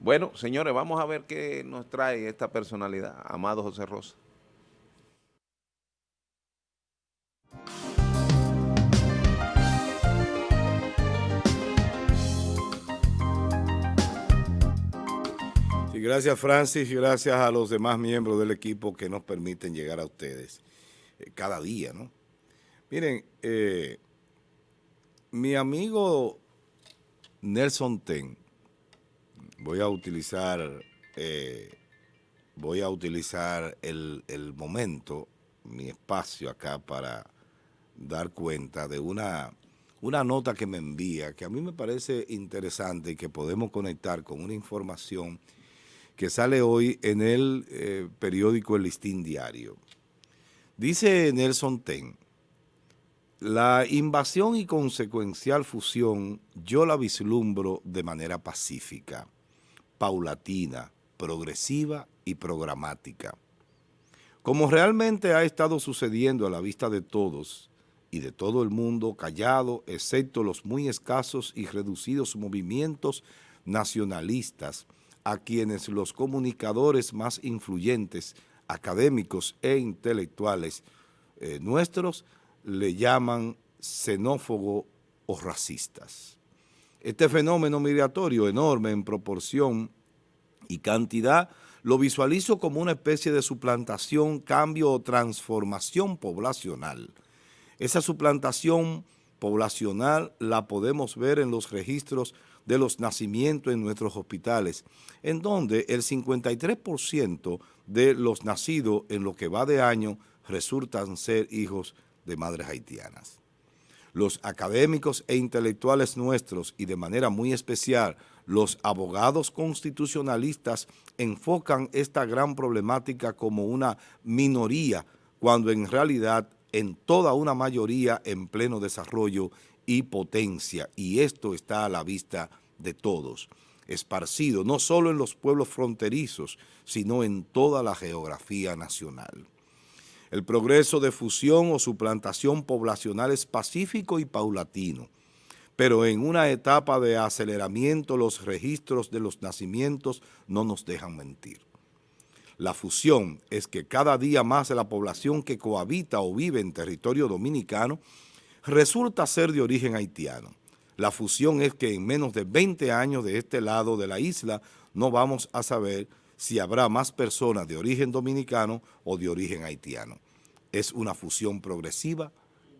Bueno, señores, vamos a ver qué nos trae esta personalidad, Amado José Rosa. gracias Francis y gracias a los demás miembros del equipo que nos permiten llegar a ustedes eh, cada día, ¿no? Miren, eh, mi amigo Nelson Ten, voy a utilizar, eh, voy a utilizar el, momento, mi espacio acá para dar cuenta de una una nota que me envía, que a mí me parece interesante y que podemos conectar con una información que sale hoy en el eh, periódico El Listín Diario. Dice Nelson Ten, la invasión y consecuencial fusión yo la vislumbro de manera pacífica, paulatina, progresiva y programática. Como realmente ha estado sucediendo a la vista de todos y de todo el mundo callado, excepto los muy escasos y reducidos movimientos nacionalistas a quienes los comunicadores más influyentes, académicos e intelectuales eh, nuestros le llaman xenófobo o racistas. Este fenómeno migratorio enorme en proporción y cantidad lo visualizo como una especie de suplantación, cambio o transformación poblacional. Esa suplantación poblacional la podemos ver en los registros de los nacimientos en nuestros hospitales, en donde el 53% de los nacidos en lo que va de año resultan ser hijos de madres haitianas. Los académicos e intelectuales nuestros y de manera muy especial los abogados constitucionalistas enfocan esta gran problemática como una minoría cuando en realidad en toda una mayoría en pleno desarrollo y potencia, y esto está a la vista de todos, esparcido no solo en los pueblos fronterizos, sino en toda la geografía nacional. El progreso de fusión o suplantación poblacional es pacífico y paulatino, pero en una etapa de aceleramiento los registros de los nacimientos no nos dejan mentir. La fusión es que cada día más la población que cohabita o vive en territorio dominicano resulta ser de origen haitiano. La fusión es que en menos de 20 años de este lado de la isla no vamos a saber si habrá más personas de origen dominicano o de origen haitiano. Es una fusión progresiva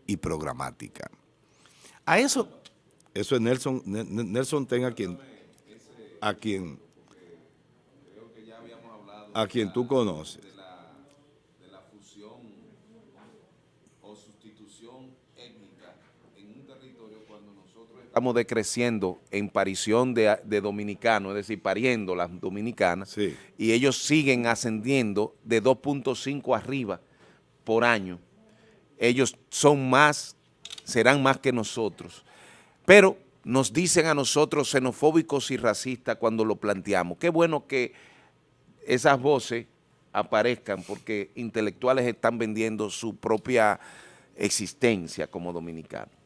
y programática. A eso, eso es Nelson, Nelson Ten a quien, a quien, a quien tú conoces. Estamos decreciendo en parición de, dominicanos, es decir, pariendo las dominicanas, y ellos siguen ascendiendo de 2.5 arriba por año. Ellos son más, serán más que nosotros. Pero nos dicen a nosotros xenofóbicos y racistas cuando lo planteamos. Qué bueno que esas voces aparezcan porque intelectuales están vendiendo su propia existencia como dominicanos.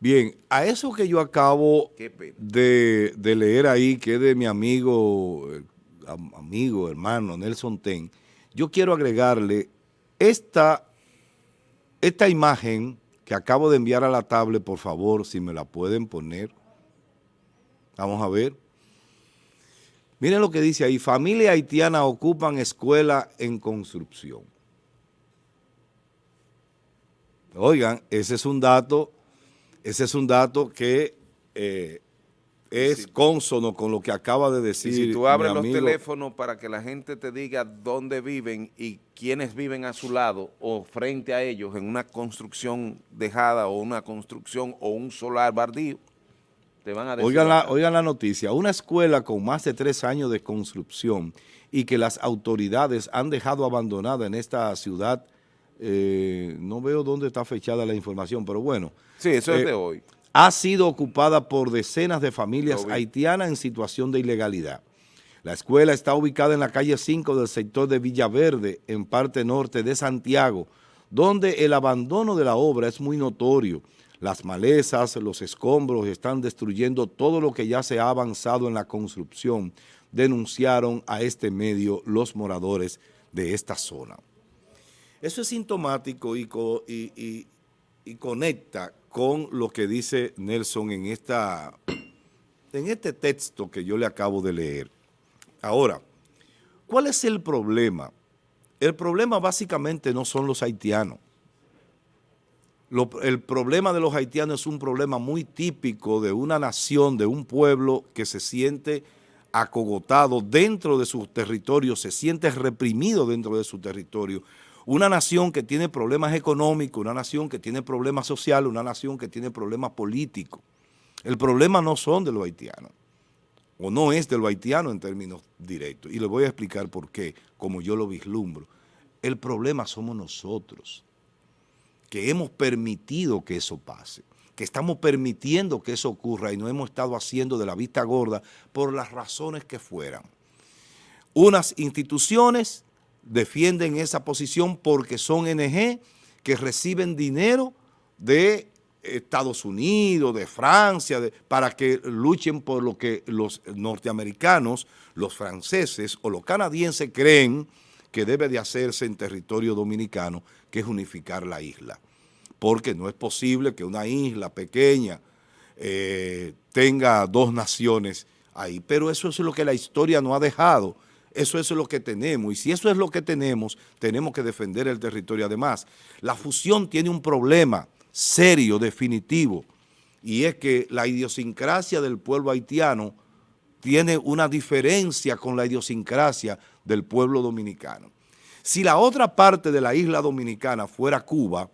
Bien, a eso que yo acabo de, leer ahí, que es de mi amigo, eh, amigo, hermano Nelson Ten, yo quiero agregarle esta, esta imagen que acabo de enviar a la tablet, por favor, si me la pueden poner. Vamos a ver. Miren lo que dice ahí, familia haitiana ocupan escuela en construcción. Oigan, ese es un dato ese es un dato que eh, es consono con lo que acaba de decir Si tú abres los teléfonos para que la gente te diga dónde viven y quiénes viven a su lado o frente a ellos en una construcción dejada o una construcción o un solar bardío, te van a decir... Oigan la, oigan la noticia, una escuela con más de tres años de construcción y que las autoridades han dejado abandonada en esta ciudad eh, no veo dónde está fechada la información, pero bueno. Sí, eso es de eh, hoy. Ha sido ocupada por decenas de familias haitianas en situación de ilegalidad. La escuela está ubicada en la calle 5 del sector de Villaverde, en parte norte de Santiago, donde el abandono de la obra es muy notorio. Las malezas, los escombros están destruyendo todo lo que ya se ha avanzado en la construcción, denunciaron a este medio los moradores de esta zona. Eso es sintomático y, conecta con lo que dice Nelson en este texto que yo le acabo de leer. Ahora, ¿cuál es el problema? El problema básicamente no son los haitianos. el problema de los haitianos es un problema muy típico de una nación, de un pueblo que se siente acogotado dentro de su territorio, se siente reprimido dentro de su territorio. Una nación que tiene problemas económicos, una nación que tiene problemas sociales, una nación que tiene problemas políticos. El problema no son de los haitianos, o no es de los haitianos en términos directos. Y le voy a explicar por qué, como yo lo vislumbro. El problema somos nosotros, que hemos permitido que eso pase que estamos permitiendo que eso ocurra y no hemos estado haciendo de la vista gorda por las razones que fueran. Unas instituciones defienden esa posición porque son NG que reciben dinero de Estados Unidos, de Francia, para que luchen por lo que los norteamericanos, los franceses o los canadienses creen que debe de hacerse en territorio dominicano, que es unificar la isla porque no es posible que una isla pequeña eh, tenga dos naciones ahí. Pero eso es lo que la historia no ha dejado. Eso es lo que tenemos. Y si eso es lo que tenemos, tenemos que defender el territorio. Además, la fusión tiene un problema serio, definitivo, y es que la idiosincrasia del pueblo haitiano tiene una diferencia con la idiosincrasia del pueblo dominicano. Si la otra parte de la isla dominicana fuera Cuba,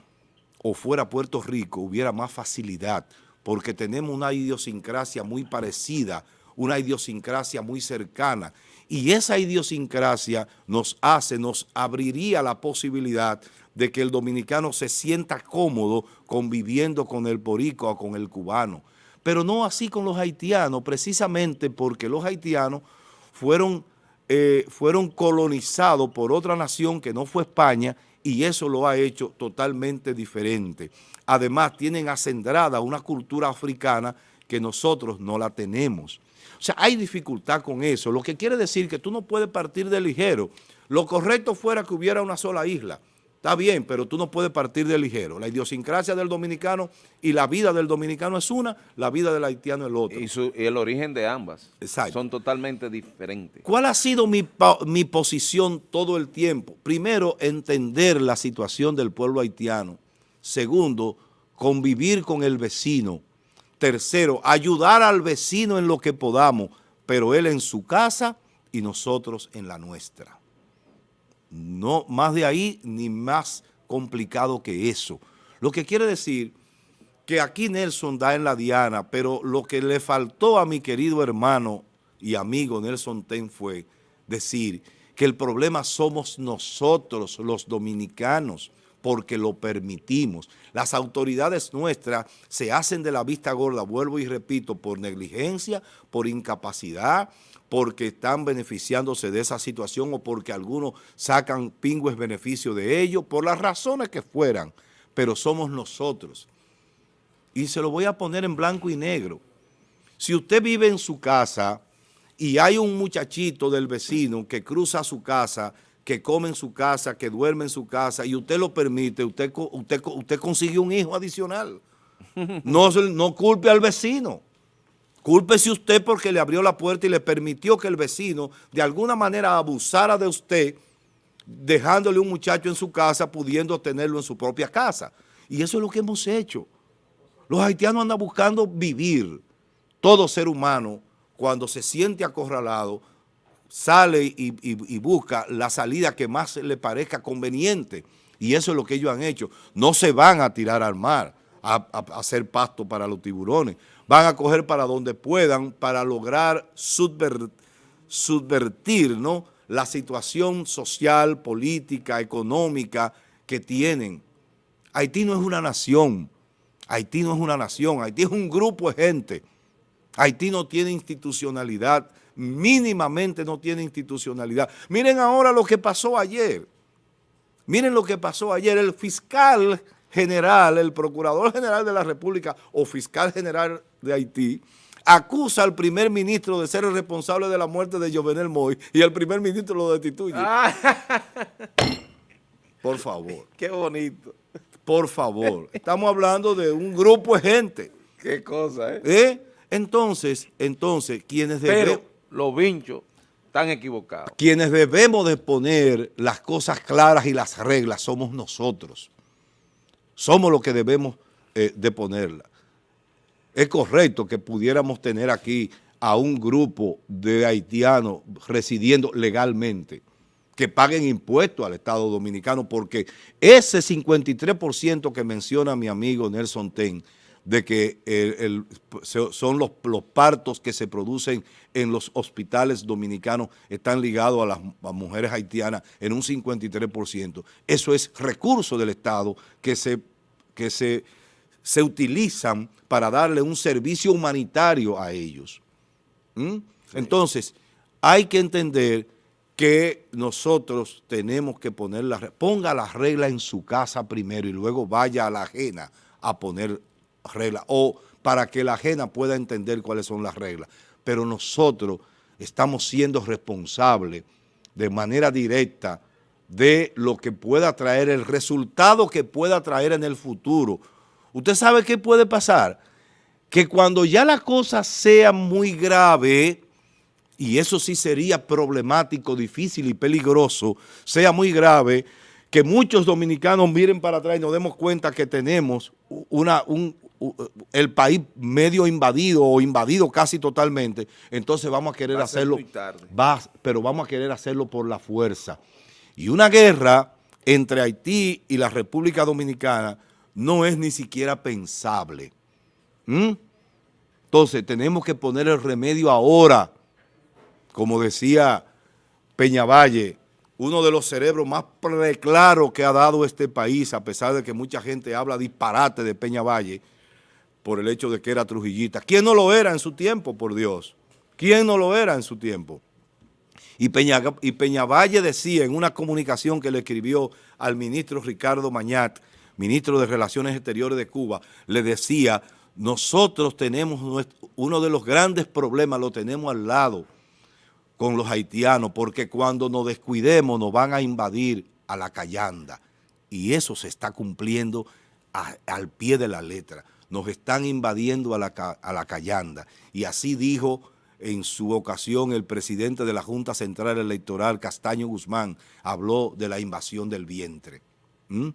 o fuera Puerto Rico hubiera más facilidad porque tenemos una idiosincrasia muy parecida, una idiosincrasia muy cercana y esa idiosincrasia nos hace, nos abriría la posibilidad de que el dominicano se sienta cómodo conviviendo con el porico o con el cubano. Pero no así con los haitianos, precisamente porque los haitianos fueron, eh, fueron colonizados por otra nación que no fue España y eso lo ha hecho totalmente diferente. Además, tienen acendrada una cultura africana que nosotros no la tenemos. O sea, hay dificultad con eso, lo que quiere decir que tú no puedes partir de ligero. Lo correcto fuera que hubiera una sola isla. Está bien, pero tú no puedes partir de ligero. La idiosincrasia del dominicano y la vida del dominicano es una, la vida del haitiano es el otro. Y, el origen de ambas son totalmente diferentes. ¿Cuál ha sido mi, mi posición todo el tiempo? Primero, entender la situación del pueblo haitiano. Segundo, convivir con el vecino. Tercero, ayudar al vecino en lo que podamos, pero él en su casa y nosotros en la nuestra. No más de ahí ni más complicado que eso. Lo que quiere decir que aquí Nelson da en la diana, pero lo que le faltó a mi querido hermano y amigo Nelson Ten fue decir que el problema somos nosotros, los dominicanos, porque lo permitimos. Las autoridades nuestras se hacen de la vista gorda, vuelvo y repito, por negligencia, por incapacidad, porque están beneficiándose de esa situación o porque algunos sacan pingües beneficio de ello, por las razones que fueran, pero somos nosotros. Y se lo voy a poner en blanco y negro. Si usted vive en su casa y hay un muchachito del vecino que cruza su casa, que come en su casa, que duerme en su casa, y usted lo permite, usted, usted, usted consigue un hijo adicional. No, no culpe al vecino. Cúlpese usted porque le abrió la puerta y le permitió que el vecino de alguna manera abusara de usted, dejándole un muchacho en su casa, pudiendo tenerlo en su propia casa. Y eso es lo que hemos hecho. Los haitianos andan buscando vivir. Todo ser humano, cuando se siente acorralado, sale y, busca la salida que más le parezca conveniente. Y eso es lo que ellos han hecho. No se van a tirar al mar a hacer pasto para los tiburones van a coger para donde puedan para lograr subvertir ¿no? la situación social, política, económica que tienen. Haití no es una nación, Haití no es una nación, Haití es un grupo de gente. Haití no tiene institucionalidad, mínimamente no tiene institucionalidad. Miren ahora lo que pasó ayer. Miren lo que pasó ayer. El fiscal general, el procurador general de la República o fiscal general de Haití, acusa al primer ministro de ser el responsable de la muerte de Jovenel Moy y el primer ministro lo destituye. Ah. Por favor. Qué bonito. Por favor. Estamos hablando de un grupo de gente. Qué cosa, ¿eh? ¿Eh? Entonces, entonces, quienes debemos... Los vinchos están equivocados. Quienes debemos de poner las cosas claras y las reglas somos nosotros. Somos los que debemos eh, de ponerlas es correcto que pudiéramos tener aquí a un grupo de haitianos residiendo legalmente, que paguen impuestos al Estado Dominicano, porque ese 53% que menciona mi amigo Nelson Ten, de que son los, partos que se producen en los hospitales dominicanos están ligados a las mujeres haitianas en un 53%. Eso es recurso del Estado que se, que se se utilizan para darle un servicio humanitario a ellos. ¿Mm? Entonces, hay que entender que nosotros tenemos que poner la ponga la regla en su casa primero y luego vaya a la ajena a poner reglas o para que la ajena pueda entender cuáles son las reglas. Pero nosotros estamos siendo responsables de manera directa de lo que pueda traer, el resultado que pueda traer en el futuro ¿Usted sabe qué puede pasar? Que cuando ya la cosa sea muy grave, y eso sí sería problemático, difícil y peligroso, sea muy grave, que muchos dominicanos miren para atrás y nos demos cuenta que tenemos una, un, el país medio invadido o invadido casi totalmente, entonces vamos a querer hacerlo, va, pero vamos a querer hacerlo por la fuerza. Y una guerra entre Haití y la República Dominicana no es ni siquiera pensable. ¿Mm? Entonces tenemos que poner el remedio ahora, como decía Peñavalle, uno de los cerebros más preclaros que ha dado este país, a pesar de que mucha gente habla disparate de Peñavalle, por el hecho de que era trujillita. ¿Quién no lo era en su tiempo, por Dios? ¿Quién no lo era en su tiempo? Y, Peña, y Peñavalle decía en una comunicación que le escribió al ministro Ricardo Mañat, ministro de Relaciones Exteriores de Cuba, le decía, nosotros tenemos uno de los grandes problemas, lo tenemos al lado con los haitianos, porque cuando nos descuidemos nos van a invadir a la callanda. Y eso se está cumpliendo al pie de la letra. Nos están invadiendo a la, a la callanda. Y así dijo en su ocasión el presidente de la Junta Central Electoral, Castaño Guzmán, habló de la invasión del vientre. ¿Mm?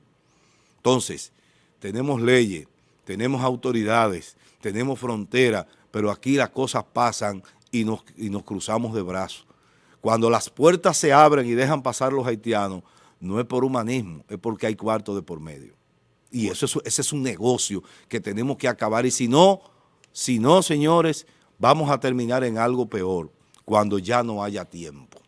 Entonces, tenemos leyes, tenemos autoridades, tenemos fronteras, pero aquí las cosas pasan y nos, nos cruzamos de brazos. Cuando las puertas se abren y dejan pasar los haitianos, no es por humanismo, es porque hay cuarto de por medio. Y eso ese es un negocio que tenemos que acabar. Y si no, si no, señores, vamos a terminar en algo peor, cuando ya no haya tiempo.